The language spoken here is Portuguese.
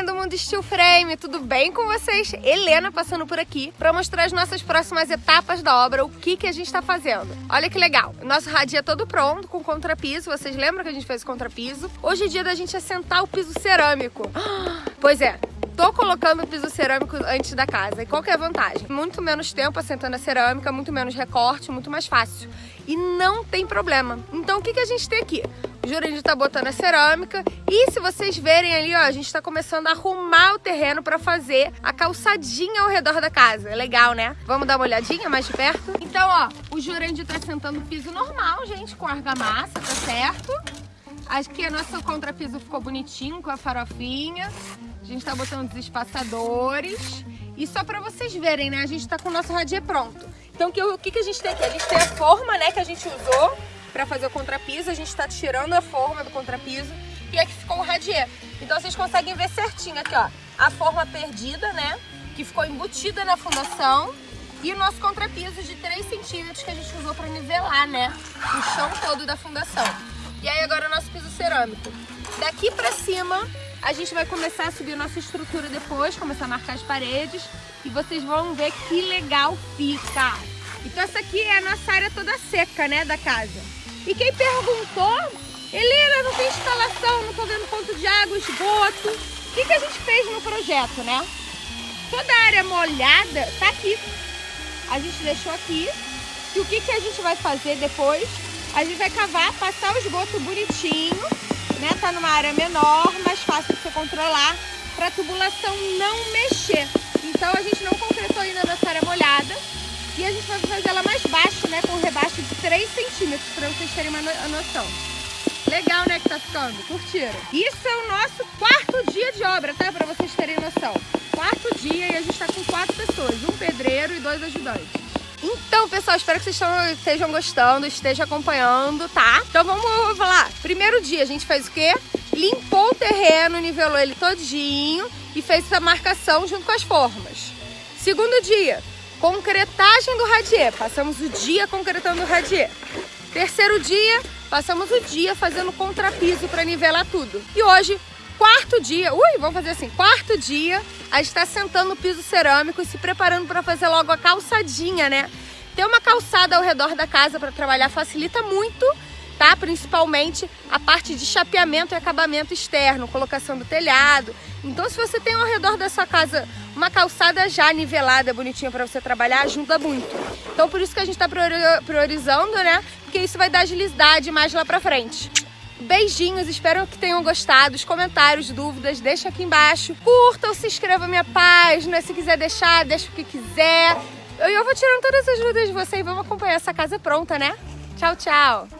galerinha do Mundo Steel Frame, tudo bem com vocês? Helena passando por aqui para mostrar as nossas próximas etapas da obra, o que, que a gente está fazendo. Olha que legal, nosso radia é todo pronto, com contrapiso, vocês lembram que a gente fez o contrapiso? Hoje é dia da gente assentar o piso cerâmico. Pois é, tô colocando o piso cerâmico antes da casa. E qual que é a vantagem? Muito menos tempo assentando a cerâmica, muito menos recorte, muito mais fácil. E não tem problema. Então o que, que a gente tem aqui? Jurandir tá botando a cerâmica e se vocês verem ali, ó, a gente tá começando a arrumar o terreno para fazer a calçadinha ao redor da casa. É legal, né? Vamos dar uma olhadinha mais de perto? Então, ó, o Jurandir tá sentando piso normal, gente, com argamassa, tá certo? Que o nosso contrapiso ficou bonitinho com a farofinha. A gente tá botando os espaçadores. E só pra vocês verem, né? A gente tá com o nosso radier pronto. Então, o que, que a gente tem aqui? A gente tem a forma, né, que a gente usou pra fazer o contrapiso. A gente tá tirando a forma do contrapiso. E aqui ficou o radier. Então, vocês conseguem ver certinho aqui, ó. A forma perdida, né? Que ficou embutida na fundação. E o nosso contrapiso de 3 centímetros que a gente usou pra nivelar, né? O chão todo da fundação. E aí agora o nosso piso cerâmico. Daqui pra cima a gente vai começar a subir nossa estrutura depois, começar a marcar as paredes e vocês vão ver que legal fica. Então essa aqui é a nossa área toda seca, né, da casa. E quem perguntou, Helena, não tem instalação, não tô vendo ponto de água, esgoto. O que, que a gente fez no projeto, né? Toda a área molhada tá aqui. A gente deixou aqui. E o que, que a gente vai fazer depois? A gente vai cavar, passar o esgoto bonitinho né? Tá numa área menor, mais fácil de você controlar, para a tubulação não mexer. Então a gente não concretou ainda nessa área molhada e a gente vai fazer ela mais baixa, né? Com um rebaixo de 3 centímetros, para vocês terem uma noção. Legal, né, que tá ficando? Curtiram? Isso é o nosso quarto dia de obra, tá? Para vocês terem noção. Quarto dia e a gente tá com quatro pessoas, um pedreiro e dois ajudantes. Então, pessoal, espero que vocês estejam gostando, estejam acompanhando, tá? Então vamos falar. Primeiro dia, a gente fez o quê? Limpou o terreno, nivelou ele todinho e fez essa marcação junto com as formas. Segundo dia, concretagem do radier. Passamos o dia concretando o radier. Terceiro dia, passamos o dia fazendo contrapiso para nivelar tudo. E hoje, quarto dia, ui, vamos fazer assim, quarto dia, a gente está sentando no piso cerâmico e se preparando para fazer logo a calçadinha, né? Ter uma calçada ao redor da casa para trabalhar facilita muito, tá? Principalmente a parte de chapeamento e acabamento externo, colocação do telhado. Então, se você tem ao redor da sua casa uma calçada já nivelada, bonitinha para você trabalhar, ajuda muito. Então, por isso que a gente está priorizando, né? Porque isso vai dar agilidade mais lá para frente. Beijinhos, espero que tenham gostado. Os comentários, dúvidas, deixa aqui embaixo. Curtam, se inscreva na minha página. Se quiser deixar, deixa o que quiser. Eu vou tirando todas as dúvidas de vocês e vamos acompanhar essa casa pronta, né? Tchau, tchau!